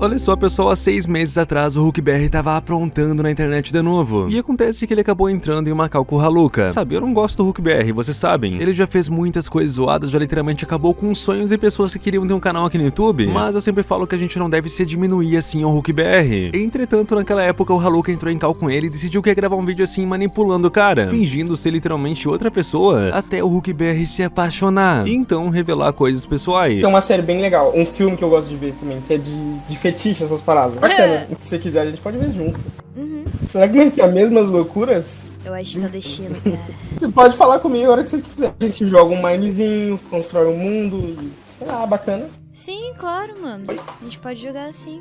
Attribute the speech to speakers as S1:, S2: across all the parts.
S1: Olha só pessoal, há seis meses atrás o Hulk BR tava aprontando na internet de novo. E acontece que ele acabou entrando em uma calco Haluca. Sabe, eu não gosto do Hulk BR, vocês sabem. Ele já fez muitas coisas zoadas, já literalmente acabou com sonhos e pessoas que queriam ter um canal aqui no YouTube. Mas eu sempre falo que a gente não deve se diminuir assim ao Hulk BR. Entretanto, naquela época o Haluca entrou em cal com ele e decidiu que ia gravar um vídeo assim manipulando o cara. Fingindo ser literalmente outra pessoa, até o Hulk BR se apaixonar. E então revelar coisas pessoais.
S2: Tem uma série bem legal, um filme que eu gosto de ver também, que é de, de fetiche, essas paradas. Bacana. Se você quiser, a gente pode ver junto.
S3: Uhum.
S2: Será que nós temos as mesmas loucuras?
S3: Eu acho que é o destino, cara.
S2: Você pode falar comigo a hora que você quiser. A gente joga um minezinho, constrói um mundo e. Sei lá, bacana.
S3: Sim, claro, mano. A gente pode jogar assim.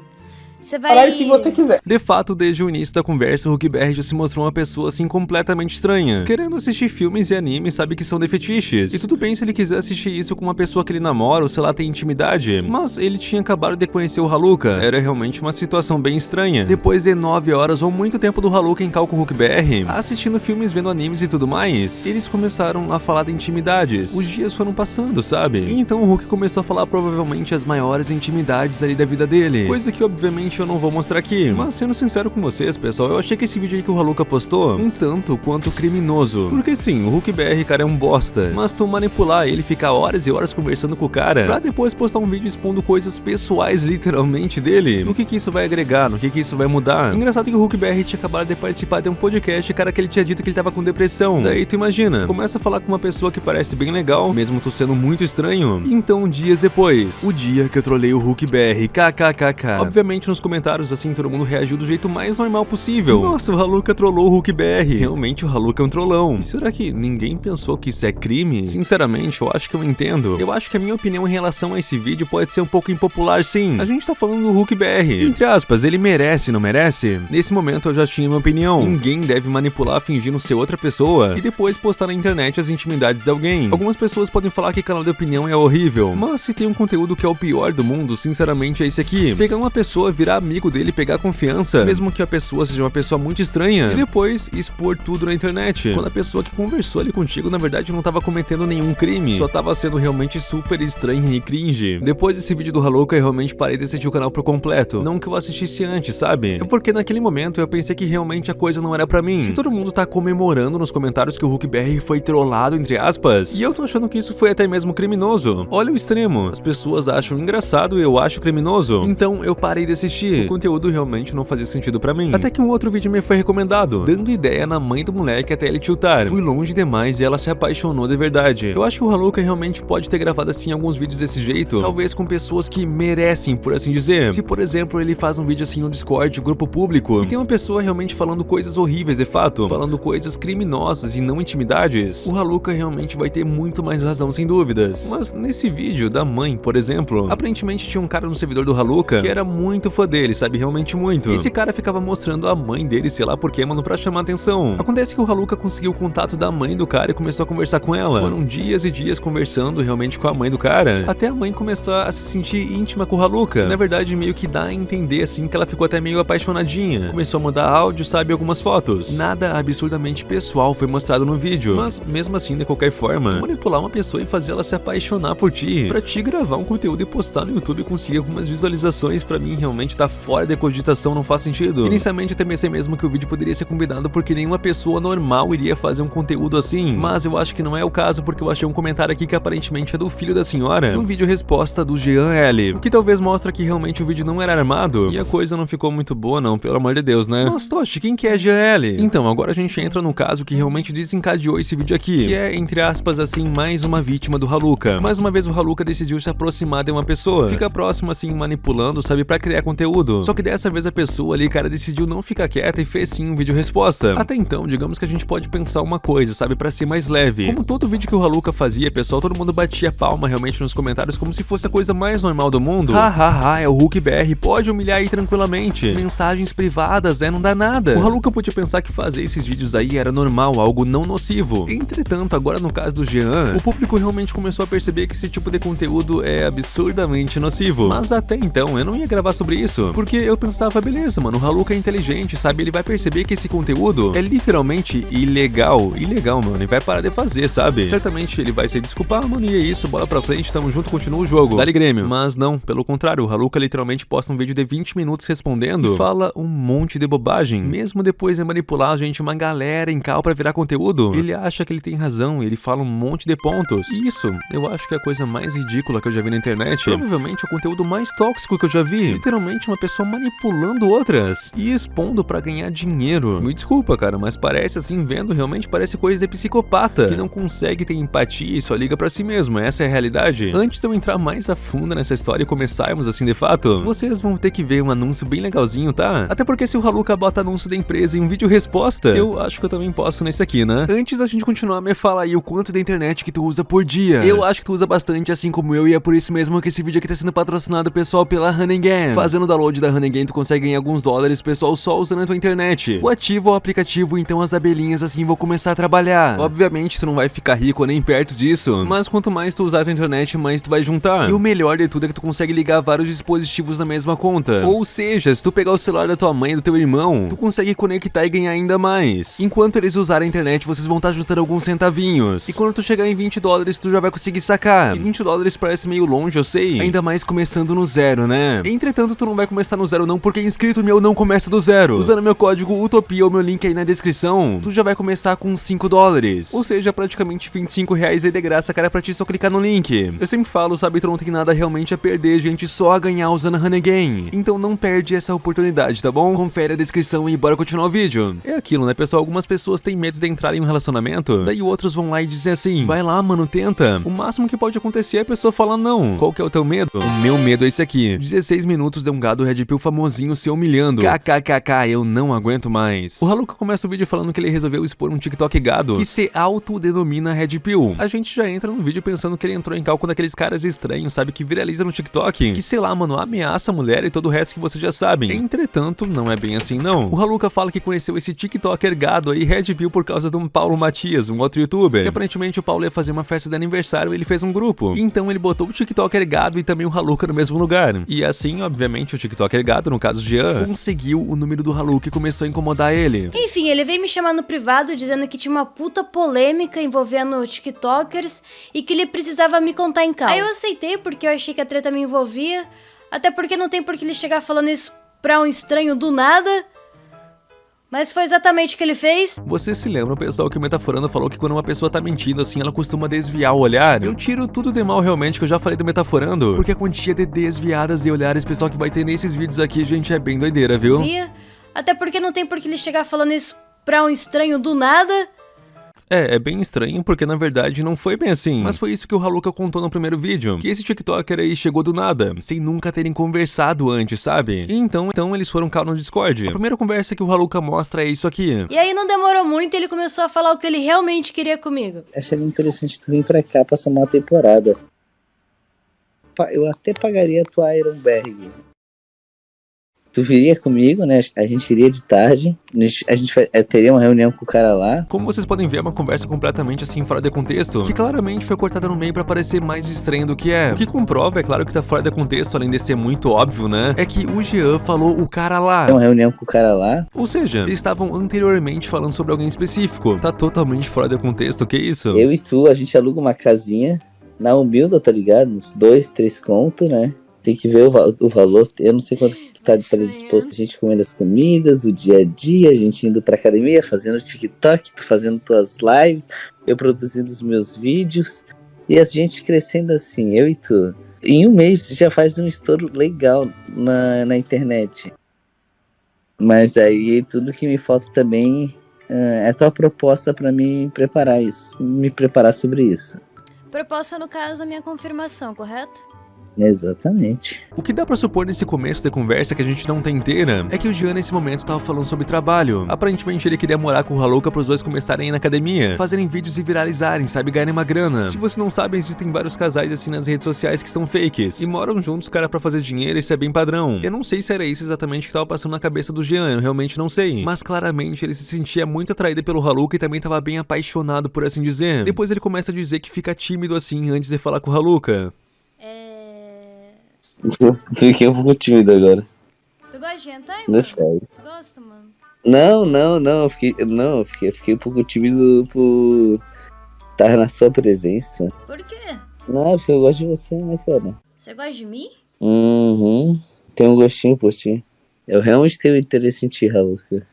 S3: Você vai.
S2: aí o que você quiser.
S1: De fato, desde o início da conversa, o Hulk BR já se mostrou uma pessoa assim completamente estranha. Querendo assistir filmes e animes, sabe que são de fetiches. E tudo bem se ele quiser assistir isso com uma pessoa que ele namora ou sei lá, tem intimidade. Mas ele tinha acabado de conhecer o Haluka. Era realmente uma situação bem estranha. Depois de 9 horas ou muito tempo do Haluka em Calco Hulk BR, assistindo filmes, vendo animes e tudo mais, eles começaram a falar de intimidades. Os dias foram passando, sabe? E então o Hulk começou a falar provavelmente as maiores intimidades ali da vida dele. Coisa que obviamente eu não vou mostrar aqui. Mas sendo sincero com vocês, pessoal, eu achei que esse vídeo aí que o Haluka postou um tanto quanto criminoso. Porque sim, o Hulk BR, cara, é um bosta. Mas tu manipular ele, ficar horas e horas conversando com o cara, pra depois postar um vídeo expondo coisas pessoais, literalmente, dele, no que que isso vai agregar, no que que isso vai mudar. Engraçado que o Hulk BR tinha acabado de participar de um podcast, cara, que ele tinha dito que ele tava com depressão. Daí tu imagina, tu começa a falar com uma pessoa que parece bem legal, mesmo tu sendo muito estranho. Então, dias depois, o dia que eu trolei o Hulk BR, kkkk. Obviamente, nos comentários, assim, todo mundo reagiu do jeito mais normal possível. Nossa, o Haluka trollou o Hulk BR. Realmente, o Haluka é um trollão. E será que ninguém pensou que isso é crime? Sinceramente, eu acho que eu entendo. Eu acho que a minha opinião em relação a esse vídeo pode ser um pouco impopular, sim. A gente tá falando do Hulk BR. Entre aspas, ele merece, não merece? Nesse momento, eu já tinha minha opinião. Ninguém deve manipular fingindo ser outra pessoa e depois postar na internet as intimidades de alguém. Algumas pessoas podem falar que canal de opinião é horrível, mas se tem um conteúdo que é o pior do mundo, sinceramente, é esse aqui. Pegar uma pessoa, virar amigo dele, pegar confiança, mesmo que a pessoa seja uma pessoa muito estranha, e depois expor tudo na internet. Quando a pessoa que conversou ali contigo, na verdade, não tava cometendo nenhum crime, só tava sendo realmente super estranha e cringe. Depois desse vídeo do Haluka, eu realmente parei de assistir o canal por completo. Não que eu assistisse antes, sabe? É porque naquele momento eu pensei que realmente a coisa não era pra mim. Se todo mundo tá comemorando nos comentários que o Hulk BR foi trollado, entre aspas, e eu tô achando que isso foi até mesmo criminoso. Olha o extremo. As pessoas acham engraçado e eu acho criminoso. Então eu parei de assistir. O conteúdo realmente não fazia sentido pra mim. Até que um outro vídeo me foi recomendado, dando ideia na mãe do moleque até ele tiltar. Fui longe demais e ela se apaixonou de verdade. Eu acho que o Haluka realmente pode ter gravado assim alguns vídeos desse jeito, talvez com pessoas que merecem, por assim dizer. Se por exemplo ele faz um vídeo assim no Discord, grupo público, e tem uma pessoa realmente falando coisas horríveis de fato, falando coisas criminosas e não intimidades, o Haluka realmente vai ter muito mais razão sem dúvidas. Mas nesse vídeo da mãe, por exemplo, aparentemente tinha um cara no servidor do Haluka que era muito fã dele, sabe, realmente muito. E esse cara ficava mostrando a mãe dele, sei lá porquê, mano, pra chamar atenção. Acontece que o Haluka conseguiu o contato da mãe do cara e começou a conversar com ela. Foram dias e dias conversando realmente com a mãe do cara, até a mãe começar a se sentir íntima com o Haluka. Na verdade, meio que dá a entender assim que ela ficou até meio apaixonadinha. Começou a mandar áudio, sabe, algumas fotos. Nada absurdamente pessoal foi mostrado no vídeo, mas mesmo assim, de qualquer forma, manipular uma pessoa e fazer ela se apaixonar por ti, pra te gravar um conteúdo e postar no YouTube e conseguir algumas visualizações, pra mim realmente tá fora de cogitação, não faz sentido. Inicialmente até pensei mesmo que o vídeo poderia ser combinado porque nenhuma pessoa normal iria fazer um conteúdo assim, mas eu acho que não é o caso porque eu achei um comentário aqui que aparentemente é do filho da senhora, no vídeo resposta do Jean L, o que talvez mostra que realmente o vídeo não era armado e a coisa não ficou muito boa não, pelo amor de Deus, né? Mas Toshi, quem que é Jean L? Então, agora a gente entra no caso que realmente desencadeou esse vídeo aqui, que é, entre aspas assim, mais uma vítima do Haluka. Mais uma vez o Haluka decidiu se aproximar de uma pessoa, fica próximo assim, manipulando, sabe, pra criar conteúdo. Só que dessa vez a pessoa ali, cara, decidiu não ficar quieta e fez sim um vídeo resposta. Até então, digamos que a gente pode pensar uma coisa, sabe, pra ser mais leve. Como todo vídeo que o Haluka fazia, pessoal, todo mundo batia palma realmente nos comentários como se fosse a coisa mais normal do mundo. Hahaha, é o Hulk BR, pode humilhar aí tranquilamente. Mensagens privadas, né, não dá nada. O Haluka podia pensar que fazer esses vídeos aí era normal, algo não nocivo. Entretanto, agora no caso do Jean, o público realmente começou a perceber que esse tipo de conteúdo é absurdamente nocivo. Mas até então, eu não ia gravar sobre isso? Porque eu pensava, beleza, mano, o Haluka é inteligente, sabe? Ele vai perceber que esse conteúdo é literalmente ilegal. Ilegal, mano, e vai parar de fazer, sabe? Certamente ele vai se desculpar, mano, e é isso, bola pra frente, tamo junto, continua o jogo. Dali Grêmio. Mas não, pelo contrário, o Haluka literalmente posta um vídeo de 20 minutos respondendo fala um monte de bobagem. Mesmo depois de manipular gente, uma galera em cal pra virar conteúdo, ele acha que ele tem razão, ele fala um monte de pontos. Isso, eu acho que é a coisa mais ridícula que eu já vi na internet. Provavelmente o conteúdo mais tóxico que eu já vi. Literalmente uma pessoa manipulando outras e expondo pra ganhar dinheiro. Me desculpa, cara, mas parece assim, vendo, realmente parece coisa de psicopata, que não consegue ter empatia e só liga pra si mesmo. Essa é a realidade. Antes de eu entrar mais a fundo nessa história e começarmos assim de fato, vocês vão ter que ver um anúncio bem legalzinho, tá? Até porque se o Haluka bota anúncio da empresa em um vídeo resposta, eu acho que eu também posso nesse aqui, né? Antes da gente continuar, me fala aí o quanto da internet que tu usa por dia. Eu acho que tu usa bastante, assim como eu, e é por isso mesmo que esse vídeo aqui tá sendo patrocinado, pessoal, pela Honeygan. Fazendo download da Honeygan, tu consegue ganhar alguns dólares, pessoal, só usando a tua internet. O ativo o aplicativo, então as abelhinhas assim vão começar a trabalhar. Obviamente, tu não vai ficar rico nem perto disso, mas quanto mais tu usar a tua internet, mais tu vai juntar. E o melhor de tudo é que tu consegue ligar vários dispositivos na mesma conta. Ou seja, se tu pegar o celular da tua mãe e do teu irmão, tu consegue conectar e ganhar ainda mais. Enquanto eles usarem a internet, vocês vão estar juntando alguns centavinhos. E quando tu chegar em 20 dólares, tu já vai conseguir sacar. E 20 dólares parece meio longe, eu sei. Ainda mais começando no zero, né? Entretanto, tu não vai começar no zero não, porque inscrito meu não começa do zero. Usando meu código UTOPIA ou meu link aí na descrição, tu já vai começar com 5 dólares. Ou seja, praticamente 25 reais aí de graça, cara, pra ti só clicar no link. Eu sempre falo, sabe, tu não tem nada realmente a perder, gente, só a ganhar usando a Honeygain. Então não perde essa oportunidade, tá bom? Confere a descrição e bora continuar o vídeo. É aquilo, né, pessoal? Algumas pessoas têm medo de entrar em um relacionamento, daí outros vão lá e dizem assim, vai lá, mano, tenta. O máximo que pode acontecer é a pessoa falar não. Qual que é o teu medo? O meu medo é esse aqui. 16 minutos de um gado Red Pill famosinho se humilhando. KKKK, eu não aguento mais. O Haluka começa o vídeo falando que ele resolveu expor um TikTok gado que se autodenomina Red Pill. A gente já entra no vídeo pensando que ele entrou em cálculo daqueles caras estranhos, sabe, que viraliza no TikTok, que sei lá, mano, ameaça a mulher e todo o resto que vocês já sabem. Entretanto, não é bem assim não. O Haluka fala que conheceu esse TikToker gado aí, Red Pill, por causa de um Paulo Matias, um outro youtuber, que aparentemente o Paulo ia fazer uma festa de aniversário e ele fez um grupo. Então ele botou o TikToker gado e também o Haluka no mesmo lugar. E assim, obviamente, o TikToker gado, no caso Jean, conseguiu o número do Haluka e começou a incomodar ele.
S3: Enfim, ele veio me chamar no privado dizendo que tinha uma puta polêmica envolvendo TikTokers e que ele precisava me contar em calma. Aí eu aceitei porque eu achei que a treta me envolvia, até porque não tem por que ele chegar falando isso pra um estranho do nada. Mas foi exatamente o que ele fez.
S1: Vocês se lembram, pessoal, que o Metaforando falou que quando uma pessoa tá mentindo assim, ela costuma desviar o olhar? Eu tiro tudo de mal realmente que eu já falei do Metaforando, porque a quantia de desviadas de olhares, pessoal, que vai ter nesses vídeos aqui, gente, é bem doideira, viu?
S3: Até porque não tem por que ele chegar falando isso pra um estranho do nada.
S1: É, é bem estranho, porque na verdade não foi bem assim. Mas foi isso que o Haluka contou no primeiro vídeo, que esse TikToker aí chegou do nada, sem nunca terem conversado antes, sabe? E então, então eles foram calar no Discord. A primeira conversa que o Haluka mostra é isso aqui.
S3: E aí não demorou muito, ele começou a falar o que ele realmente queria comigo.
S4: Achei interessante tu vir pra cá passar uma temporada. Eu até pagaria a tua Ironberg. Tu viria comigo, né? A gente iria de tarde. A gente, a gente fa- eh, teria uma reunião com o cara lá.
S1: Como vocês podem ver, é uma conversa completamente assim fora de contexto, que claramente foi cortada no meio pra parecer mais estranho do que é. O que comprova, é claro que tá fora de contexto, além de ser muito óbvio, né? É que o Jean falou o cara lá.
S4: Uma reunião com o cara lá.
S1: Ou seja, eles estavam anteriormente falando sobre alguém específico. Tá totalmente fora de contexto, que isso?
S4: Eu e tu, a gente aluga uma casinha na humilda, tá ligado? Uns dois, três contos, né? Tem que ver o, va- o valor. Eu não sei quanto que tu tá predisposto. A gente comendo as comidas, o dia a dia, a gente indo pra academia, fazendo TikTok, tu fazendo tuas lives, eu produzindo os meus vídeos. E a gente crescendo assim, eu e tu. Em um mês já faz um estouro legal na, na internet. Mas aí tudo que me falta também ah, é a tua proposta pra me preparar isso. Me preparar sobre isso.
S3: Proposta, no caso, a minha confirmação, correto?
S4: Exatamente.
S1: O que dá pra supor nesse começo da conversa que a gente não tem inteira é que o Jean nesse momento tava falando sobre trabalho. Aparentemente ele queria morar com o Haluka pros dois começarem a ir na academia, fazerem vídeos e viralizarem, sabe, ganharem uma grana. Se você não sabe, existem vários casais assim nas redes sociais que são fakes e moram juntos, cara, pra fazer dinheiro, isso é bem padrão. Eu não sei se era isso exatamente que tava passando na cabeça do Jean, eu realmente não sei. Mas claramente ele se sentia muito atraído pelo Haluka e também tava bem apaixonado, por assim dizer. Depois ele começa a dizer que fica tímido assim antes de falar com o Haluka.
S3: É.
S4: Fiquei um pouco tímido agora.
S3: Tu gosta de hentai, mano?
S4: sério.
S3: Tu gosta, mano?
S4: Não, não, não. eu Fiquei, não, eu fiquei, eu fiquei um pouco tímido por estar na sua presença.
S3: Por quê?
S4: Não, porque eu gosto de você, né, cara?
S3: Você gosta de mim?
S4: Uhum. Tem um gostinho por ti. Eu realmente tenho interesse em ti, Haluka.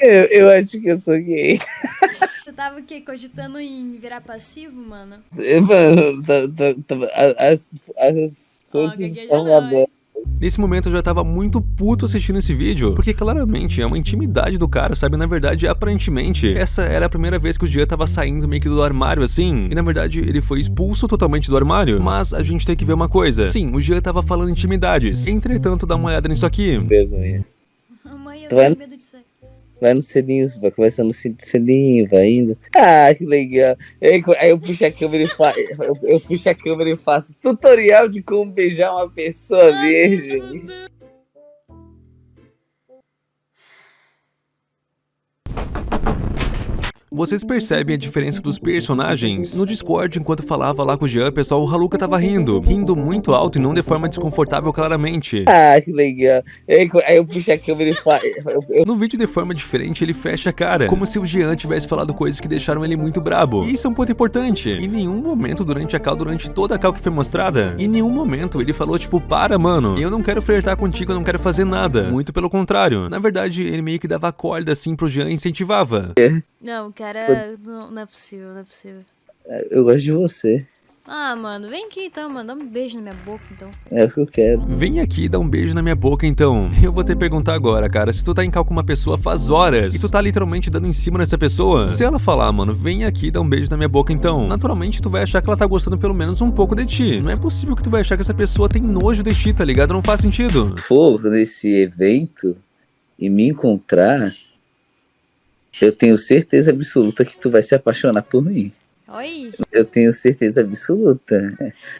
S3: Mano.
S4: Eu, eu acho que eu sou gay.
S3: Você tava o quê? Cogitando em virar passivo, mano?
S4: Mano, tá, tá, tá, a- as, as coisas
S3: gagueja
S4: estão
S3: não,
S4: abertas.
S1: Nesse momento eu já tava muito puto assistindo esse vídeo, porque claramente é uma intimidade do cara, sabe? Na verdade, aparentemente, essa era a primeira vez que o Jean tava saindo meio que do armário assim, e na verdade ele foi expulso totalmente do armário. Mas a gente tem que ver uma coisa. Sim, o Jean tava falando intimidades. Entretanto, dá uma olhada nisso aqui.
S3: Mãe, eu tenho medo disso aí.
S4: Vai no selinho, vai conversando no selinho, vai indo. Ah, que legal. Aí, aí eu puxo a câmera e faço. Eu, eu puxo a câmera e faço tutorial de como beijar uma pessoa virgem.
S1: Vocês percebem a diferença dos personagens? No Discord, enquanto falava lá com o Jean, pessoal, o Haluka tava rindo. Rindo muito alto e não de forma desconfortável, claramente.
S4: Ah, que legal. Aí, eu puxo a câmera e eu,
S1: No vídeo de forma diferente, ele fecha a cara, como se o Jean tivesse falado coisas que deixaram ele muito brabo. E isso é um ponto importante. Em nenhum momento durante a cal, durante toda a cal que foi mostrada, em nenhum momento ele falou tipo, para mano, eu não quero flertar contigo, eu não quero fazer nada. Muito pelo contrário. Na verdade, ele meio que dava corda assim pro Jean e incentivava.
S3: Não, cara, não, não é possível, não é possível.
S4: eu gosto de você.
S3: Ah, mano, vem aqui então, mano. Dá um beijo na minha boca, então.
S4: É o que eu quero.
S1: Vem aqui e dá um beijo na minha boca então. Eu vou te perguntar agora, cara, se tu tá em cal com uma pessoa faz horas e tu tá literalmente dando em cima dessa pessoa, se ela falar, mano, vem aqui e dá um beijo na minha boca então, naturalmente tu vai achar que ela tá gostando pelo menos um pouco de ti. Não é possível que tu vai achar que essa pessoa tem nojo de ti, tá ligado? Não faz sentido.
S4: For nesse evento e me encontrar, eu tenho certeza absoluta que tu vai se apaixonar por mim.
S3: Oi.
S4: Eu tenho certeza absoluta.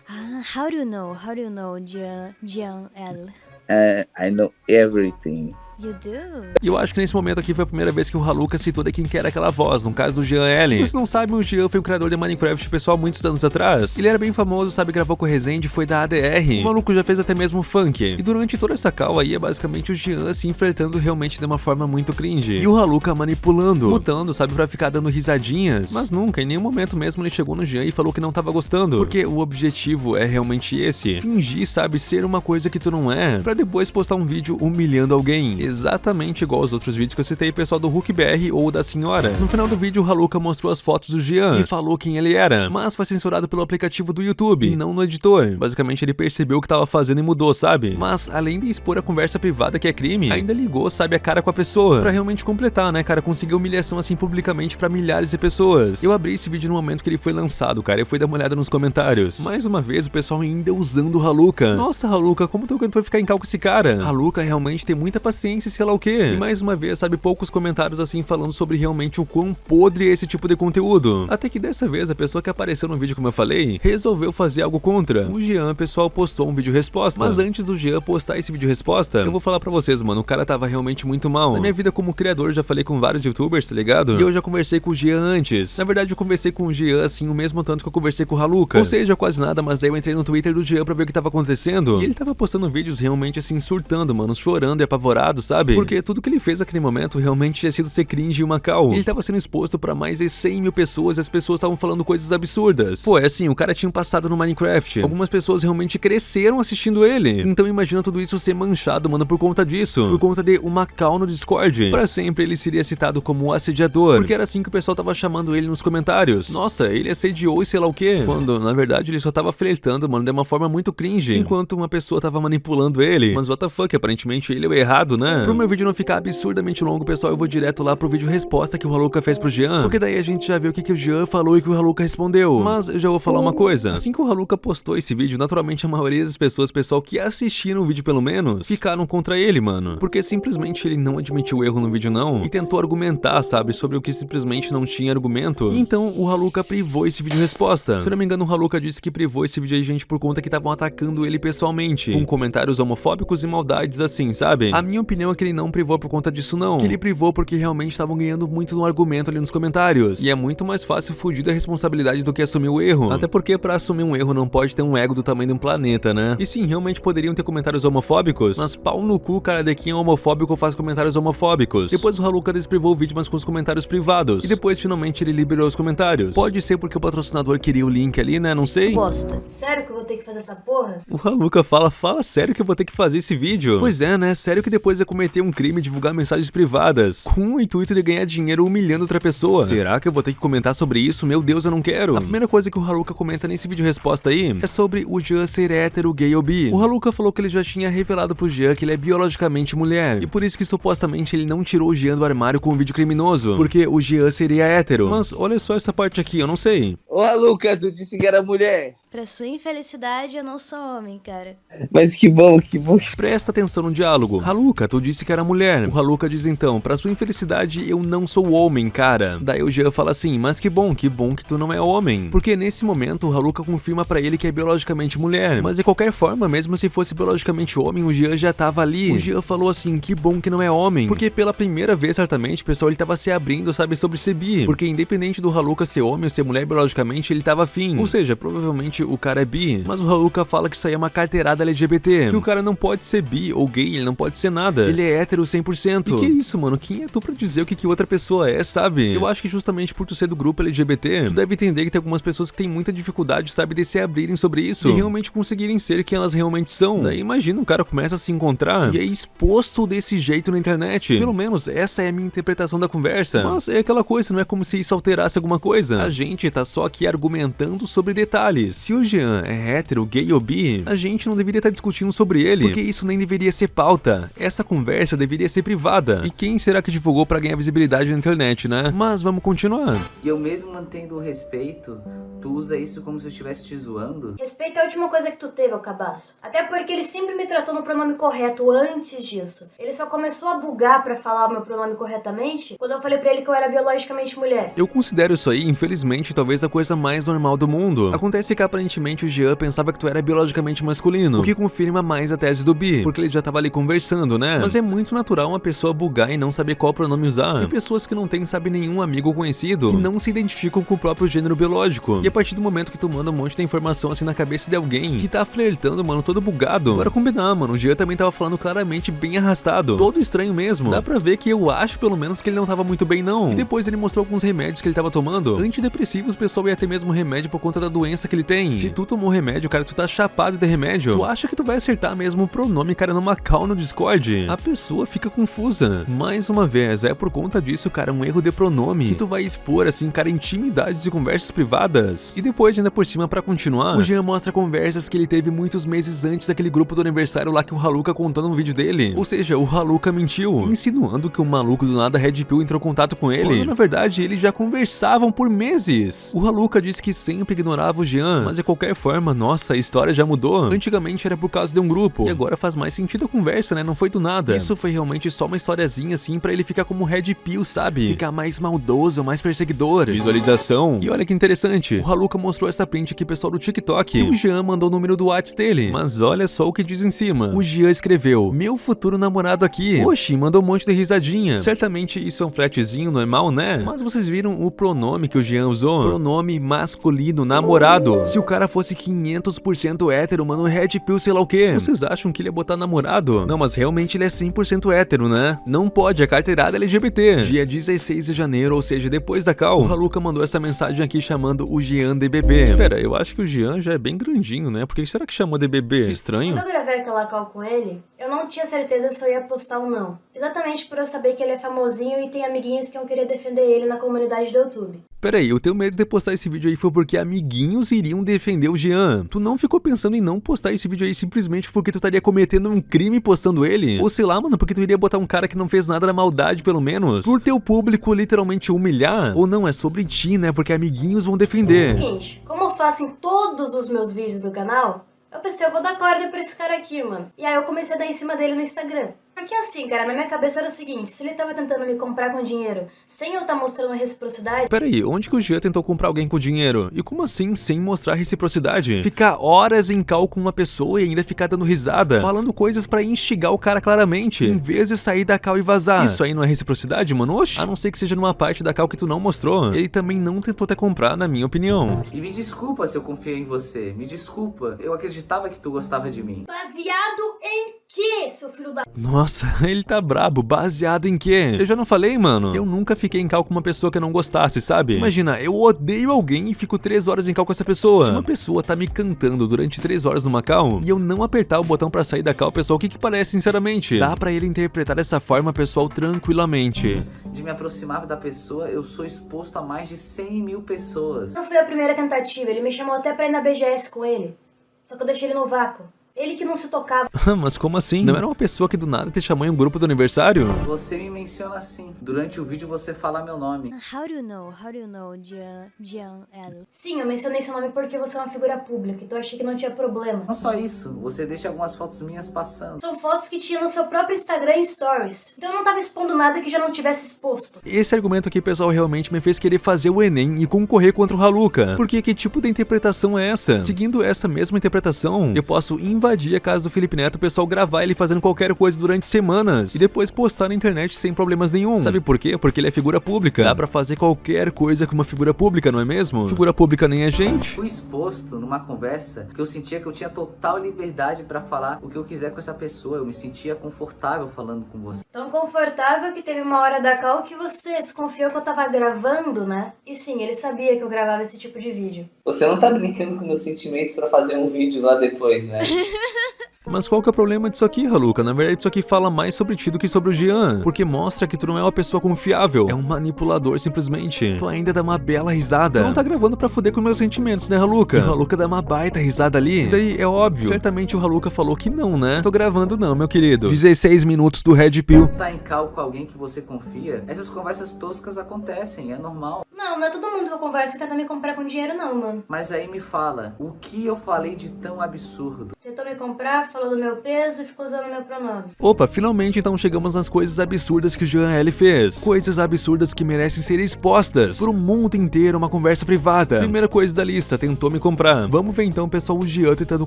S3: Ah, how do you know? How do you know, Jean, Jean L?
S4: Uh, I know everything.
S3: You do?
S1: E eu acho que nesse momento aqui foi a primeira vez que o Haluka citou de quem que era aquela voz, no caso do Jean L. Se vocês não sabem, o Jean foi um criador de Minecraft pessoal muitos anos atrás. Ele era bem famoso, sabe, gravou com o Rezende, foi da ADR. O maluco já fez até mesmo funk. E durante toda essa cal aí é basicamente o Jean assim flertando realmente de uma forma muito cringe. E o Haluka manipulando, mutando, sabe, pra ficar dando risadinhas. Mas nunca, em nenhum momento mesmo ele chegou no Jean e falou que não tava gostando. Porque o objetivo é realmente esse. Fingir, sabe, ser uma coisa que tu não é, pra depois postar um vídeo humilhando alguém. Exatamente igual aos outros vídeos que eu citei, pessoal do Hulk BR ou da senhora. No final do vídeo, o Haluka mostrou as fotos do Jean e falou quem ele era, mas foi censurado pelo aplicativo do YouTube, não no editor. Basicamente, ele percebeu o que tava fazendo e mudou, sabe? Mas, além de expor a conversa privada que é crime, ainda ligou, sabe, a cara com a pessoa, pra realmente completar, né, cara, conseguir humilhação assim publicamente pra milhares de pessoas. Eu abri esse vídeo no momento que ele foi lançado, cara, eu fui dar uma olhada nos comentários. Mais uma vez, o pessoal ainda usando o Haluka. Nossa, Haluka, como tu foi ficar em cal com esse cara? Haluka realmente tem muita paciência, sei lá o quê. E mais uma vez, sabe, poucos comentários assim falando sobre realmente o quão podre é esse tipo de conteúdo. Até que dessa vez, a pessoa que apareceu no vídeo, como eu falei, resolveu fazer algo contra. O Jean, pessoal, postou um vídeo resposta. Mas antes do Jean postar esse vídeo resposta, eu vou falar pra vocês, mano, o cara tava realmente muito mal. Na minha vida como criador, já falei com vários youtubers, tá ligado? E eu já conversei com o Jean antes. Na verdade, eu conversei com o Jean, assim, o mesmo tanto que eu conversei com o Haluka. Ou seja, quase nada, mas daí eu entrei no Twitter do Jean pra ver o que tava acontecendo. E ele tava postando vídeos realmente, assim, surtando, mano, chorando e apavorado, sabe? Porque tudo que ele fez naquele momento realmente tinha sido ser cringe e uma cal. Ele tava sendo exposto pra mais de 100 mil pessoas e as pessoas estavam falando coisas absurdas. Pô, é assim, o cara tinha um passado no Minecraft. Algumas pessoas realmente cresceram assistindo ele. Então imagina tudo isso ser manchado, mano, por conta disso. Por conta de uma cal no Discord. Pra sempre ele seria citado como assediador. Porque era assim que o pessoal tava chamando ele nos comentários. Nossa, ele assediou e sei lá o quê. Quando, na verdade, ele só tava flertando, mano, de uma forma muito cringe. Enquanto uma pessoa tava manipulando ele. Mas what the fuck, aparentemente ele é o errado, né? Pro meu vídeo não ficar absurdamente longo, pessoal, eu vou direto lá pro vídeo resposta que o Haluka fez pro Jean. Porque daí a gente já viu o que, que o Jean falou e que o Haluka respondeu. Mas eu já vou falar uma coisa. Assim que o Haluka postou esse vídeo, naturalmente a maioria das pessoas, pessoal que assistiram o vídeo pelo menos, ficaram contra ele, mano. Porque simplesmente ele não admitiu o erro no vídeo não e tentou argumentar, sabe, sobre o que simplesmente não tinha argumento. E então o Haluka privou esse vídeo resposta. Se eu não me engano, o Haluka disse que privou esse vídeo aí, gente, por conta que estavam atacando ele pessoalmente, com comentários homofóbicos e maldades assim, sabe? A minha opinião opinião é que ele não privou por conta disso não. Que ele privou porque realmente estavam ganhando muito no argumento ali nos comentários. E é muito mais fácil fugir da responsabilidade do que assumir o erro. Até porque pra assumir um erro não pode ter um ego do tamanho de um planeta, né? E sim, realmente poderiam ter comentários homofóbicos, mas pau no cu, cara de quem é homofóbico faz comentários homofóbicos. Depois o Haluka desprivou o vídeo, mas com os comentários privados. E depois, finalmente, ele liberou os comentários. Pode ser porque o patrocinador queria o link ali, né? Não sei.
S3: Bosta. Sério que eu vou ter que fazer essa porra?
S1: O Haluka fala, fala sério que eu vou ter que fazer esse vídeo? Pois é, né? Sério que depois é cometer um crime e divulgar mensagens privadas, com o intuito de ganhar dinheiro humilhando outra pessoa. Será que eu vou ter que comentar sobre isso? Meu Deus, eu não quero. A primeira coisa que o Haluka comenta nesse vídeo resposta aí é sobre o Jean ser hétero, gay ou bi. O Haluka falou que ele já tinha revelado pro Jean que ele é biologicamente mulher, e por isso que supostamente ele não tirou o Jean do armário com um vídeo criminoso, porque o Jean seria hétero. Mas olha só essa parte aqui, eu não sei.
S4: Ô, Haluka, tu disse que era mulher.
S3: Pra sua infelicidade, eu não sou homem, cara.
S4: Mas que bom, que bom.
S1: Presta atenção no diálogo. Haluka, tu disse que era mulher. O Haluka diz então, pra sua infelicidade, eu não sou homem, cara. Daí o Jean fala assim, mas que bom, que bom que tu não é homem. Porque nesse momento, o Haluka confirma pra ele que é biologicamente mulher. Mas de qualquer forma, mesmo se fosse biologicamente homem, o Jean já tava ali. O Jean falou assim, que bom que não é homem. Porque pela primeira vez, certamente, pessoal, ele tava se abrindo, sabe, sobre ser bi. Porque independente do Haluka ser homem ou ser mulher biologicamente, ele tava afim. Ou seja, provavelmente o cara é bi. Mas o Haluka fala que isso aí é uma carteirada LGBT. Que o cara não pode ser bi ou gay, ele não pode ser nada. Ele é hétero 100%. E que isso, mano? Quem é tu pra dizer o que, que outra pessoa é, sabe? Eu acho que justamente por tu ser do grupo LGBT, tu deve entender que tem algumas pessoas que têm muita dificuldade, sabe, de se abrirem sobre isso. E realmente conseguirem ser quem elas realmente são. Daí imagina, o cara começa a se encontrar e é exposto desse jeito na internet. Pelo menos essa é a minha interpretação da conversa. Mas é aquela coisa, não é como se isso alterasse alguma coisa. A gente tá só aqui argumentando sobre detalhes. Se o Jean é hétero, gay ou bi, a gente não deveria estar discutindo sobre ele, porque isso nem deveria ser pauta. Essa conversa deveria ser privada. E quem será que divulgou pra ganhar visibilidade na internet, né? Mas vamos continuar.
S4: E eu mesmo mantendo o respeito, tu usa isso como se eu estivesse te zoando?
S3: Respeito é a última coisa que tu teve, ô cabaço. Até porque ele sempre me tratou no pronome correto antes disso. Ele só começou a bugar pra falar o meu pronome corretamente quando eu falei pra ele que eu era biologicamente mulher.
S1: Eu considero isso aí, infelizmente, talvez a coisa mais normal do mundo. Acontece que aparentemente o Jean pensava que tu era biologicamente masculino, o que confirma mais a tese do bi, porque ele já tava ali conversando, né? Mas é muito natural uma pessoa bugar e não saber qual pronome usar. Tem pessoas que não têm, sabe, nenhum amigo conhecido, que não se identificam com o próprio gênero biológico. E a partir do momento que tu manda um monte de informação assim na cabeça de alguém que tá flertando, mano, todo bugado. Bora combinar, mano. O Jean também tava falando claramente bem arrastado. Todo estranho mesmo. Dá pra ver que eu acho, pelo menos, que ele não tava muito bem, não. E depois ele mostrou alguns remédios que ele tava tomando. Antidepressivos, pessoal, ia ter mesmo remédio por conta da doença que ele tem. Se tu tomou remédio, cara, tu tá chapado de remédio. Tu acha que tu vai acertar mesmo o pronome, cara, numa call no Discord? A pessoa fica confusa. Mais uma vez, é por conta disso, cara, um erro de pronome. Que tu vai expor, assim, cara, intimidades e conversas privadas. E depois, ainda por cima, pra continuar, o Jean mostra conversas que ele teve muitos meses antes daquele grupo do aniversário lá que o Haluka contou no vídeo dele. Ou seja, o Haluka mentiu, insinuando que o maluco do nada Red Pill entrou em contato com ele. Quando, na verdade, eles já conversavam por meses. O Haluka disse que sempre ignorava o Jean, mas de qualquer forma, nossa, a história já mudou. Antigamente era por causa de um grupo, e agora faz mais sentido a conversa, né? Não foi do nada. Isso foi realmente só uma historiazinha assim pra ele ficar como Red Pill, sabe? Ficar mais maldoso, mais perseguidor. Visualização. E olha que interessante, o Haluka mostrou essa print aqui, pessoal, do TikTok. Que o Jean mandou o número do WhatsApp dele. Mas olha só o que diz em cima. O Jean escreveu, meu futuro namorado aqui. Oxi, mandou um monte de risadinha. Certamente isso é um fletezinho normal, né? Mas vocês viram o pronome que o Jean usou? Pronome masculino, namorado. Se o cara fosse 500% hétero, mano, Red Pill sei lá o quê. Vocês acham que ele ia botar namorado? Não, mas realmente ele é 100% hétero, né? Não pode, a carteirada é LGBT. Dia 16 de janeiro, ou seja, depois da cal, o Haluka mandou essa mensagem aqui chamando o Jean de bebê. Espera, eu acho que o Jean já é bem grandinho, né? Por que será que chamou de bebê? Estranho.
S3: Quando eu gravei aquela call com ele, eu não tinha certeza se eu ia postar ou não. Exatamente por eu saber que ele é famosinho e tem amiguinhos que iam querer defender ele na comunidade do YouTube.
S1: Pera aí, o teu medo de postar esse vídeo aí foi porque amiguinhos iriam defender o Jean. Tu não ficou pensando em não postar esse vídeo aí simplesmente porque tu estaria cometendo um crime postando ele? Ou sei lá, mano, porque tu iria botar um cara que não fez nada na maldade, pelo menos? Por teu público literalmente humilhar? Ou não, é sobre ti, né? Porque amiguinhos vão defender.
S3: Seguinte, como eu faço em todos os meus vídeos do canal, eu pensei, eu vou dar corda pra esse cara aqui, mano. E aí eu comecei a dar em cima dele no Instagram. Porque assim, cara, na minha cabeça era o seguinte, se ele tava tentando me comprar com dinheiro, sem eu estar tá mostrando reciprocidade...
S1: Peraí, onde que o Jean tentou comprar alguém com dinheiro? E como assim, sem mostrar reciprocidade? Ficar horas em cal com uma pessoa e ainda ficar dando risada, falando coisas pra instigar o cara claramente, em vez de sair da cal e vazar. Isso aí não é reciprocidade, mano? Oxi. A não ser que seja numa parte da cal que tu não mostrou. Ele também não tentou até comprar, na minha opinião.
S5: E me desculpa se eu confiei em você, me desculpa. Eu acreditava que tu gostava de mim.
S3: Baseado em quê, seu filho da...
S1: Nossa, ele tá brabo. Baseado em quê? Eu já não falei, mano? Eu nunca fiquei em cal com uma pessoa que eu não gostasse, sabe? Imagina, eu odeio alguém e fico três horas em cal com essa pessoa. Se uma pessoa tá me cantando durante três horas numa cal e eu não apertar o botão pra sair da cal, pessoal, o que que parece, sinceramente? Dá pra ele interpretar dessa forma, pessoal, tranquilamente.
S5: De me aproximar da pessoa, eu sou exposto a mais de 100 mil pessoas.
S3: Não foi a primeira tentativa, ele me chamou até pra ir na BGS com ele. Só que eu deixei ele no vácuo. Ele que não se tocava.
S1: Mas como assim? Não era uma pessoa que do nada te chamou em um grupo do aniversário?
S5: Você me menciona assim. Durante o vídeo você fala meu nome.
S3: How do you know? How do you know, Jean, Jean L? Sim, eu mencionei seu nome porque você é uma figura pública, então eu achei que não tinha problema.
S5: Não só isso, você deixa algumas fotos minhas passando.
S3: São fotos que tinha no seu próprio Instagram Stories. Então eu não tava expondo nada que já não tivesse exposto.
S1: Esse argumento aqui, pessoal, realmente me fez querer fazer o Enem e concorrer contra o Haluka. Porque que tipo de interpretação é essa? Seguindo essa mesma interpretação, eu posso invadir a casa do Felipe Neto, o pessoal gravar ele fazendo qualquer coisa durante semanas e depois postar na internet sem problemas nenhum. Sabe por quê? Porque ele é figura pública. Dá pra fazer qualquer coisa com uma figura pública, não é mesmo? Figura pública nem a gente.
S5: Fui exposto numa conversa que eu sentia que eu tinha total liberdade pra falar o que eu quiser com essa pessoa. Eu me sentia confortável falando com você.
S3: Tão confortável que teve uma hora da cal que você desconfiou que eu tava gravando, né? E sim, ele sabia que eu gravava esse tipo de vídeo.
S4: Você não tá brincando com meus sentimentos pra fazer um vídeo lá depois, né? フフフ。
S1: Mas qual que é o problema disso aqui, Haluka? Na verdade, isso aqui fala mais sobre ti do que sobre o Jean. Porque mostra que tu não é uma pessoa confiável. É um manipulador, simplesmente. Tu ainda dá uma bela risada. Tu não tá gravando pra fuder com meus sentimentos, né, Haluka? O Haluka dá uma baita risada ali. E daí, é óbvio. Certamente o Haluka falou que não, né? Tô gravando não, meu querido. 16 minutos do Red Pill.
S5: Tá em cal com alguém que você confia? Essas conversas toscas acontecem, é normal.
S3: Não, não é todo mundo que eu converso que tenta me comprar com dinheiro não, mano.
S5: Mas aí me fala, o que eu falei de tão absurdo?
S3: Tentou me comprar, falou do meu peso e ficou usando meu pronome.
S1: Opa, finalmente então chegamos nas coisas absurdas que o Jean L fez. Coisas absurdas que merecem ser expostas por um mundo inteiro, uma conversa privada. Primeira coisa da lista, tentou me comprar. Vamos ver então, pessoal, o Jean tentando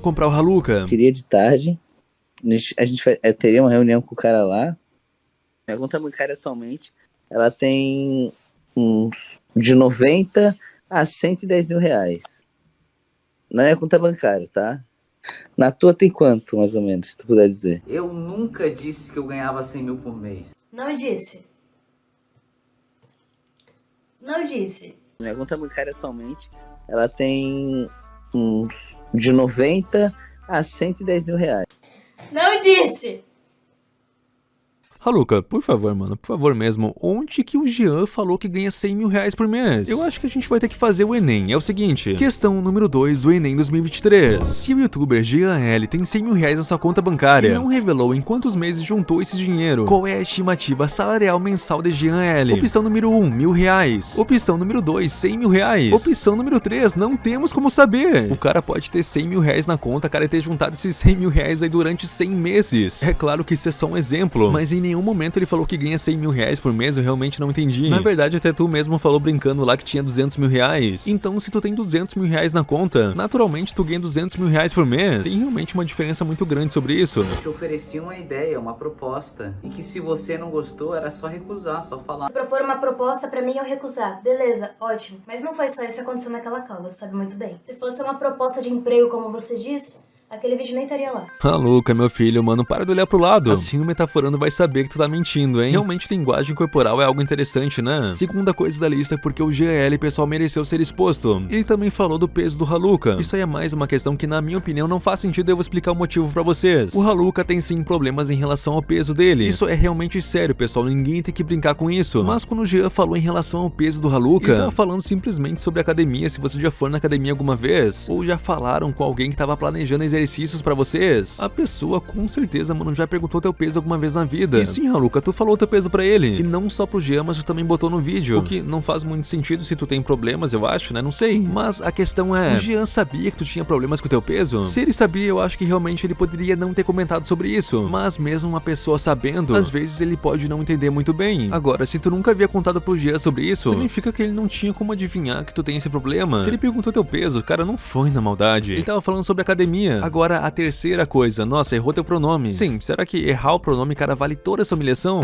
S1: comprar o Haluka.
S4: Queria de tarde, a gente é, teria uma reunião com o cara lá. A conta bancária atualmente, ela tem uns de 90 a 110 mil reais. Não é conta bancária, tá? Na tua tem quanto, mais ou menos, se tu puder dizer?
S5: Eu nunca disse que eu ganhava 100 mil por mês.
S3: Não disse. Não disse.
S4: Minha conta bancária atualmente, ela tem uns de 90 a 110 mil reais.
S3: Não disse.
S1: Haluka, por favor, mano, por favor mesmo, onde que o Jean falou que ganha 100 mil reais por mês? Eu acho que a gente vai ter que fazer o Enem. É o seguinte, questão número 2 do Enem 2023. Se o youtuber Jean L tem 100 mil reais na sua conta bancária e não revelou em quantos meses juntou esse dinheiro, qual é a estimativa salarial mensal de Jean L? Opção número 1, um, mil reais. Opção número 2, 100 mil reais. Opção número 3, não temos como saber. O cara pode ter 100 mil reais na conta, cara, e ter juntado esses 100 mil reais aí durante 100 meses. É claro que isso é só um exemplo, mas em nenhum momento ele falou que ganha 100 mil reais por mês, eu realmente não entendi. Na verdade, até tu mesmo falou brincando lá que tinha 200 mil reais. Então, se tu tem 200 mil reais na conta, naturalmente tu ganha 200 mil reais por mês. Tem realmente uma diferença muito grande sobre isso.
S5: Eu te ofereci uma ideia, uma proposta, e que se você não gostou, era só recusar, só falar.
S3: Se propor uma proposta pra mim, eu recusar. Beleza, ótimo. Mas não foi só isso que aconteceu naquela você sabe muito bem. Se fosse uma proposta de emprego, como você disse, aquele vídeo nem estaria lá.
S1: Ah, Luca, meu filho, mano, para de olhar pro lado. Assim o metaforando vai saber que tu tá mentindo, hein? Realmente linguagem corporal é algo interessante, né? Segunda coisa da lista é porque o GL, pessoal, mereceu ser exposto. Ele também falou do peso do Haluka. Isso aí é mais uma questão que, na minha opinião, não faz sentido eu vou explicar o motivo pra vocês. O Haluka tem sim problemas em relação ao peso dele. Isso é realmente sério, pessoal, ninguém tem que brincar com isso. Mas quando o Jean falou em relação ao peso do Haluka, ele tava falando simplesmente sobre academia, se você já for na academia alguma vez, ou já falaram com alguém que tava planejando exercer exercícios pra vocês? A pessoa com certeza, mano, já perguntou teu peso alguma vez na vida. E sim, Haluka, tu falou teu peso pra ele. E não só pro Jean, mas tu também botou no vídeo. O que não faz muito sentido se tu tem problemas, eu acho, né? Não sei. Mas a questão é, o Jean sabia que tu tinha problemas com teu peso? Se ele sabia, eu acho que realmente ele poderia não ter comentado sobre isso. Mas mesmo uma pessoa sabendo, às vezes ele pode não entender muito bem. Agora, se tu nunca havia contado pro Jean sobre isso, significa que ele não tinha como adivinhar que tu tem esse problema. Se ele perguntou teu peso, cara, não foi na maldade. Ele tava falando sobre academia. Agora, a terceira coisa, nossa, errou teu pronome. Sim, será que errar o pronome, cara, vale toda essa humilhação?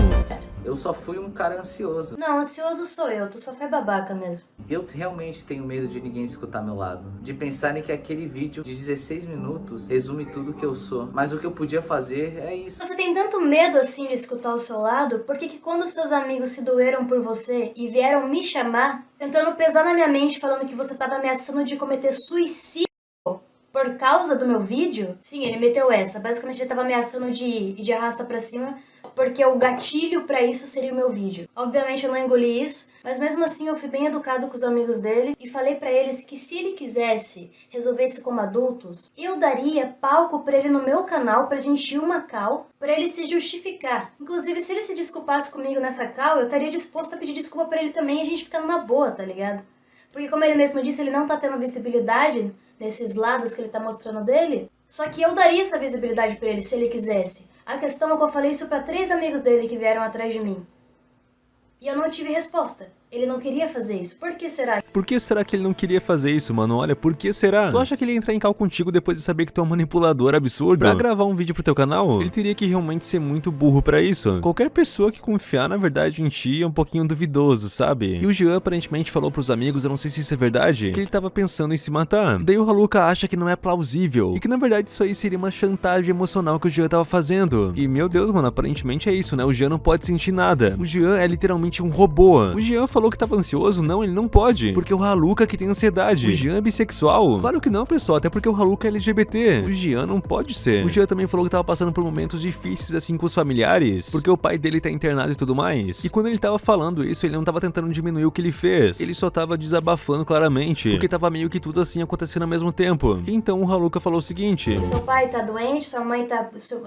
S5: Eu só fui um cara ansioso.
S3: Não, ansioso sou eu, tu só foi babaca mesmo.
S5: Eu realmente tenho medo de ninguém escutar meu lado. De pensarem que aquele vídeo de 16 minutos resume tudo que eu sou. Mas o que eu podia fazer é isso.
S3: Você tem tanto medo assim de escutar o seu lado, por que que quando seus amigos se doeram por você e vieram me chamar, tentando pesar na minha mente falando que você tava ameaçando de cometer suicídio por causa do meu vídeo? Sim, ele meteu essa. Basicamente ele tava ameaçando de ir de arrasta pra cima porque o gatilho pra isso seria o meu vídeo. Obviamente eu não engoli isso, mas mesmo assim eu fui bem educado com os amigos dele e falei pra eles que se ele quisesse resolver isso como adultos, eu daria palco pra ele no meu canal pra gente ir uma cal, pra ele se justificar. Inclusive, se ele se desculpasse comigo nessa cal, eu estaria disposto a pedir desculpa pra ele também e a gente ficar numa boa, tá ligado? Porque como ele mesmo disse, ele não tá tendo visibilidade nesses lados que ele tá mostrando dele, só que eu daria essa visibilidade pra ele se ele quisesse. A questão é que eu falei isso pra três amigos dele que vieram atrás de mim. E eu não tive resposta. Ele não queria fazer isso. Por que será?
S1: Por que será que ele não queria fazer isso, mano? Olha, por que será? Tu acha que ele ia entrar em cal contigo depois de saber que tu é um manipulador absurdo? Pra gravar um vídeo pro teu canal? Ele teria que realmente ser muito burro pra isso. Qualquer pessoa que confiar, na verdade, em ti é um pouquinho duvidoso, sabe? E o Jean aparentemente falou pros amigos, eu não sei se isso é verdade, que ele tava pensando em se matar. Daí o Haluka acha que não é plausível. E que na verdade isso aí seria uma chantagem emocional que o Jean tava fazendo. E meu Deus, mano, aparentemente é isso, né? O Jean não pode sentir nada. O Jean é literalmente um robô. O Jean falou que tava ansioso, não, ele não pode. Porque o Haluka que tem ansiedade. O Jean é bissexual? Claro que não, pessoal, até porque o Haluka é LGBT. O Jean não pode ser. O Jean também falou que tava passando por momentos difíceis assim com os familiares, porque o pai dele tá internado e tudo mais. E quando ele tava falando isso, ele não tava tentando diminuir o que ele fez. Ele só tava desabafando claramente, porque tava meio que tudo assim acontecendo ao mesmo tempo. Então o Haluka falou o seguinte:
S3: Seu pai tá doente, sua mãe tá... Seu...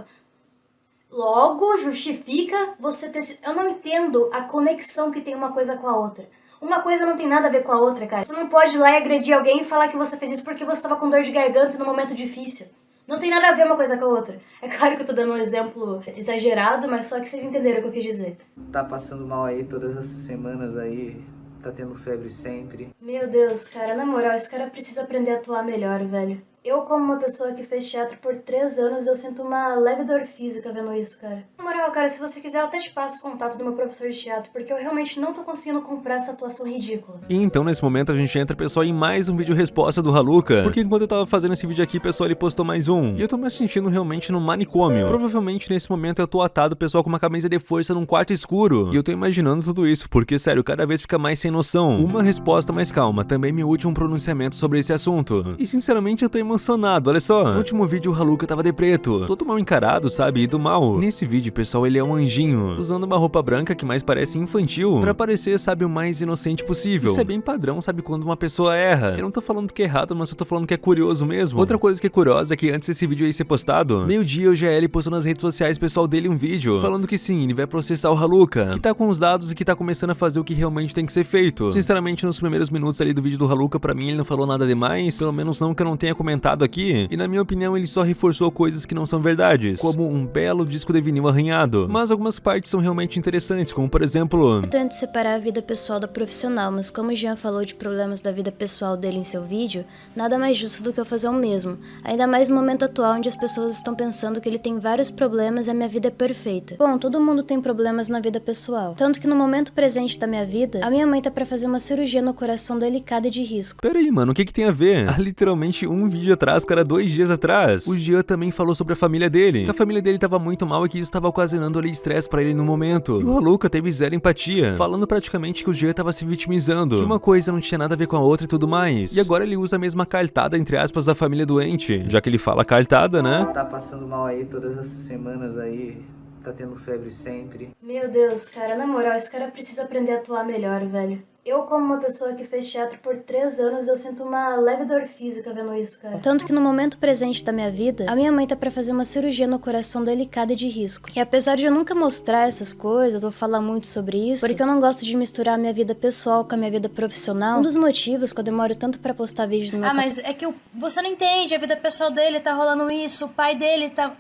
S3: Logo, justifica você ter... Eu não entendo a conexão que tem uma coisa com a outra. Uma coisa não tem nada a ver com a outra, cara. Você não pode ir lá e agredir alguém e falar que você fez isso porque você tava com dor de garganta num momento difícil. Não tem nada a ver uma coisa com a outra. É claro que eu tô dando um exemplo exagerado, mas só que vocês entenderam o que eu quis dizer.
S5: Tá passando mal aí todas essas semanas aí, tá tendo febre sempre.
S3: Meu Deus, cara, na moral, esse cara precisa aprender a atuar melhor, velho. Eu, como uma pessoa que fez teatro por três anos, eu sinto uma leve dor física vendo isso, cara. Na moral, cara, se você quiser, eu até te passo o contato do meu professor de teatro, porque eu realmente não tô conseguindo comprar essa atuação ridícula.
S1: E então, nesse momento, a gente entra, pessoal, em mais um vídeo resposta do Haluka. Porque enquanto eu tava fazendo esse vídeo aqui, pessoal, ele postou mais um. E eu tô me sentindo realmente no manicômio. Provavelmente, nesse momento, eu tô atado, pessoal, com uma camisa de força num quarto escuro. E eu tô imaginando tudo isso, porque, sério, cada vez fica mais sem noção. Uma resposta mais calma, também me último pronunciamento sobre esse assunto. E, sinceramente, eu tô emocionado, olha só. No último vídeo, o Haluka tava de preto. Todo mal encarado, sabe? E do mal. Nesse vídeo, pessoal, ele é um anjinho. Usando uma roupa branca que mais parece infantil. Pra parecer, sabe, o mais inocente possível. Isso é bem padrão, sabe? Quando uma pessoa erra. Eu não tô falando que é errado, mas eu tô falando que é curioso mesmo. Outra coisa que é curiosa é que antes desse vídeo aí ser postado, meio-dia o GL postou nas redes sociais pessoal dele um vídeo. Falando que sim, ele vai processar o Haluka. Que tá com os dados e que tá começando a fazer o que realmente tem que ser feito. Sinceramente, nos primeiros minutos ali do vídeo do Haluka, pra mim ele não falou nada demais. Pelo menos não que eu não tenha comentado aqui. E na minha opinião, ele só reforçou coisas que não são verdades. Como um belo disco de vinil arranhado. Mas algumas partes são realmente interessantes, como por exemplo...
S3: Eu tento separar a vida pessoal da profissional, mas como o Jean falou de problemas da vida pessoal dele em seu vídeo, nada mais justo do que eu fazer o mesmo. Ainda mais no momento atual onde as pessoas estão pensando que ele tem vários problemas e a minha vida é perfeita. Bom, todo mundo tem problemas na vida pessoal. Tanto que no momento presente da minha vida, a minha mãe tá pra fazer uma cirurgia no coração delicada e de risco.
S1: Pera aí, mano, o que que tem a ver? Há literalmente um vídeo atrás, cara, dois dias atrás. O Jean também falou sobre a família dele. Que a família dele tava muito mal e que isso tava ocasionando ali estresse pra ele no momento. E o Haluka teve zero empatia, falando praticamente que o Jean tava se vitimizando. Que uma coisa não tinha nada a ver com a outra e tudo mais. E agora ele usa a mesma cartada, entre aspas, da família doente. Já que ele fala cartada, né?
S5: Tá passando mal aí todas essas semanas aí, tá tendo febre sempre.
S3: Meu Deus, cara, na moral, esse cara precisa aprender a atuar melhor, velho. Eu, como uma pessoa que fez teatro por três anos, eu sinto uma leve dor física vendo isso, cara. Tanto que no momento presente da minha vida, a minha mãe tá pra fazer uma cirurgia no coração delicada e de risco. E apesar de eu nunca mostrar essas coisas ou falar muito sobre isso, porque eu não gosto de misturar a minha vida pessoal com a minha vida profissional, um dos motivos que eu demoro tanto pra postar vídeo no meu
S6: Ah, mas é que o- você não entende, a vida pessoal dele tá rolando isso, o pai dele tá.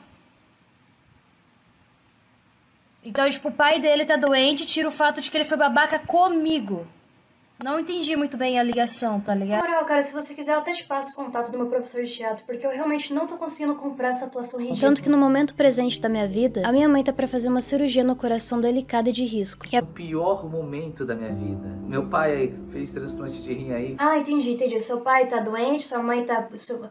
S6: Então, tipo, o pai dele tá doente, tira o fato de que ele foi babaca comigo. Não entendi muito bem a ligação, tá
S3: Na
S6: ligado?
S3: moral, cara, se você quiser, eu até te passo o contato do meu professor de teatro, porque eu realmente não tô conseguindo comprar essa atuação ridícula. Tanto que no momento presente da minha vida, a minha mãe tá pra fazer uma cirurgia no coração delicada e de risco. A...
S5: O pior momento da minha vida. Meu pai fez transplante de rim aí.
S3: Ah, entendi, entendi. Seu pai tá doente, sua mãe tá. seu-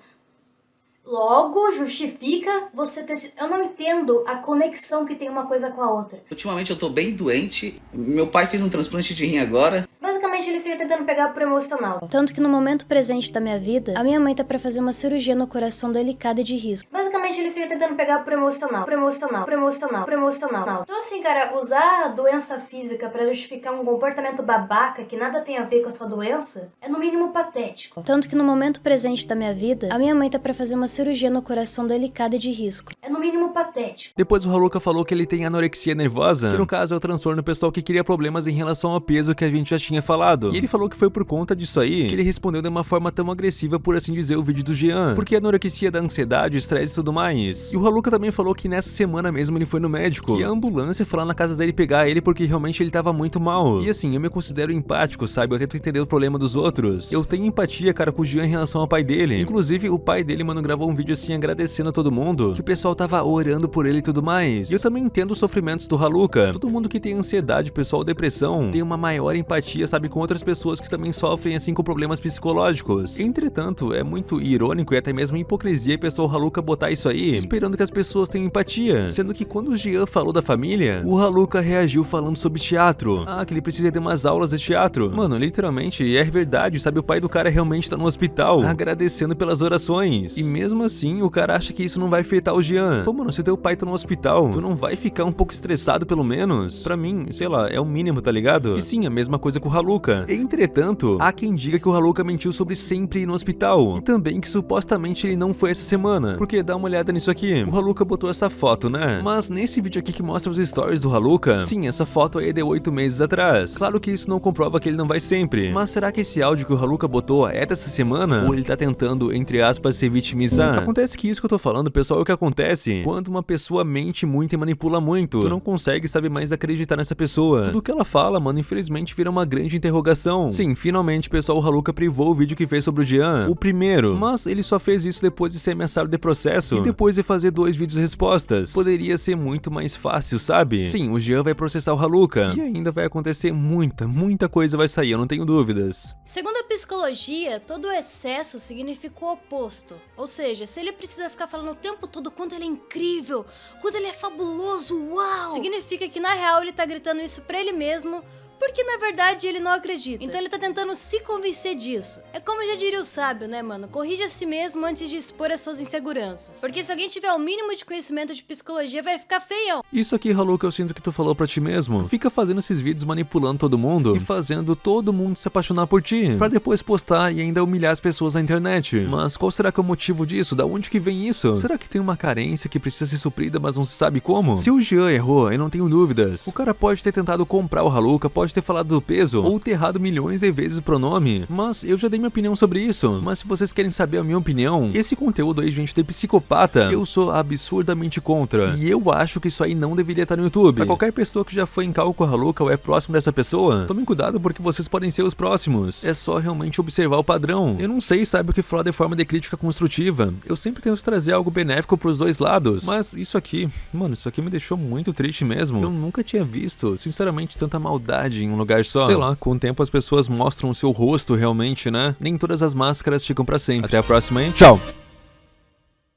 S3: Logo, justifica você ter. Eu não entendo a conexão que tem uma coisa com a outra.
S4: Ultimamente eu tô bem doente. Meu pai fez um transplante de rim agora.
S3: Basicamente, ele fica tentando pegar pro emocional. Tanto que no momento presente da minha vida, a minha mãe tá pra fazer uma cirurgia no coração delicada e de risco. Basicamente, ele fica tentando pegar pro emocional, pro emocional, pro emocional, pro emocional. Então, assim, cara, usar a doença física pra justificar um comportamento babaca que nada tem a ver com a sua doença é no mínimo patético. Tanto que no momento presente da minha vida, a minha mãe tá pra fazer uma cirurgia no coração delicada e de risco. É no mínimo patético.
S1: Depois o Haruka falou que ele tem anorexia nervosa, que no caso é o transtorno pessoal que cria problemas em relação ao peso que a gente já tinha falado. E ele falou que foi por conta disso aí que ele respondeu de uma forma tão agressiva, por assim dizer, o vídeo do Jean. Porque a anorexia da ansiedade, estresse e tudo mais. E o Haruka também falou que nessa semana mesmo ele foi no médico. Que a ambulância foi lá na casa dele pegar ele porque realmente ele tava muito mal. E assim, eu me considero empático, sabe? Eu tento entender o problema dos outros. Eu tenho empatia, cara, com o Jean em relação ao pai dele. Inclusive, o pai dele, mano, gravou um vídeo assim agradecendo a todo mundo. Que o pessoal tava orando por ele e tudo mais. E eu também entendo os sofrimentos do Haluka. Todo mundo que tem ansiedade, pessoal, depressão, tem uma maior empatia, sabe, com outras pessoas que também sofrem assim com problemas psicológicos. Entretanto, é muito irônico e até mesmo hipocrisia o pessoal Haluka botar isso aí, esperando que as pessoas tenham empatia. Sendo que quando o Jean falou da família, o Haluka reagiu falando sobre teatro. Ah, que ele precisa de umas aulas de teatro. Mano, literalmente, é verdade, sabe? O pai do cara realmente tá no hospital, agradecendo pelas orações. E mesmo assim, o cara acha que isso não vai afetar o Jean. Pô, mano, se teu pai tá no hospital, tu não vai ficar um pouco estressado pelo menos? Pra mim, sei lá, é o mínimo, tá ligado? E sim, a mesma coisa com o Haluka. Entretanto, há quem diga que o Haluka mentiu sobre sempre ir no hospital. E também que supostamente ele não foi essa semana. Porque dá uma olhada nisso aqui. O Haluka botou essa foto, né? Mas nesse vídeo aqui que mostra os stories do Haluka, sim, essa foto aí é de 8 meses atrás. Claro que isso não comprova que ele não vai sempre. Mas será que esse áudio que o Haluka botou é dessa semana? Ou ele tá tentando, entre aspas, se vitimizar? Acontece que isso que eu tô falando, pessoal, é o que acontece quando uma pessoa mente muito e manipula muito. Tu não consegue, sabe, mais acreditar nessa pessoa. Tudo que ela fala, mano, infelizmente vira uma grande interrogação. Sim, finalmente, pessoal, o Haluka privou o vídeo que fez sobre o Jean, o primeiro. Mas ele só fez isso depois de ser ameaçado de processo e depois de fazer dois vídeos respostas. Poderia ser muito mais fácil, sabe? Sim, o Jean vai processar o Haluka. E ainda vai acontecer muita, muita coisa vai sair, eu não tenho dúvidas.
S3: Segundo a psicologia, todo excesso significa o oposto. Ou seja, se ele precisa ficar falando o tempo todo quanto ele é incrível, quanto ele é fabuloso, uau! Significa que na real ele tá gritando isso pra ele mesmo, porque na verdade ele não acredita. Então ele tá tentando se convencer disso. É como já diria o sábio, né, mano? Corrija a si mesmo antes de expor as suas inseguranças. Porque se alguém tiver o mínimo de conhecimento de psicologia, vai ficar feião.
S1: Isso aqui, Haluka, eu sinto que tu falou pra ti mesmo. Tu fica fazendo esses vídeos manipulando todo mundo e fazendo todo mundo se apaixonar por ti, pra depois postar e ainda humilhar as pessoas na internet. Mas qual será que é o motivo disso? Da onde que vem isso? Será que tem uma carência que precisa ser suprida, mas não se sabe como? Se o Jean errou, eu não tenho dúvidas. O cara pode ter tentado comprar o Haluka, pode ter falado do peso, ou ter errado milhões de vezes o pronome. Mas eu já dei minha opinião sobre isso. Mas se vocês querem saber a minha opinião, esse conteúdo aí, gente, de psicopata, eu sou absurdamente contra. E eu acho que isso aí não deveria estar no YouTube. Pra qualquer pessoa que já foi em cálculo louca ou é próximo dessa pessoa, tomem cuidado porque vocês podem ser os próximos. É só realmente observar o padrão. Eu não sei, sabe o que falar de forma de crítica construtiva. Eu sempre tento trazer algo benéfico pros dois lados. Mas isso aqui, mano, isso aqui me deixou muito triste mesmo. Eu nunca tinha visto, sinceramente, tanta maldade em um lugar só. Sei lá, com o tempo as pessoas mostram o seu rosto realmente, né? Nem todas as máscaras ficam pra sempre. Até a próxima, hein? Tchau!